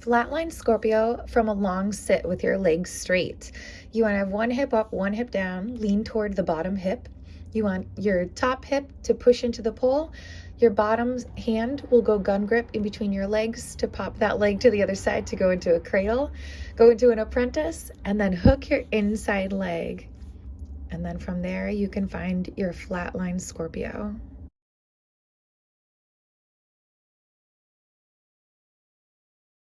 Flatline Scorpio from a long sit with your legs straight. You want to have one hip up, one hip down, lean toward the bottom hip. You want your top hip to push into the pole. Your bottom hand will go gun grip in between your legs to pop that leg to the other side to go into a cradle, go into an apprentice, and then hook your inside leg. And then from there, you can find your flatline Scorpio.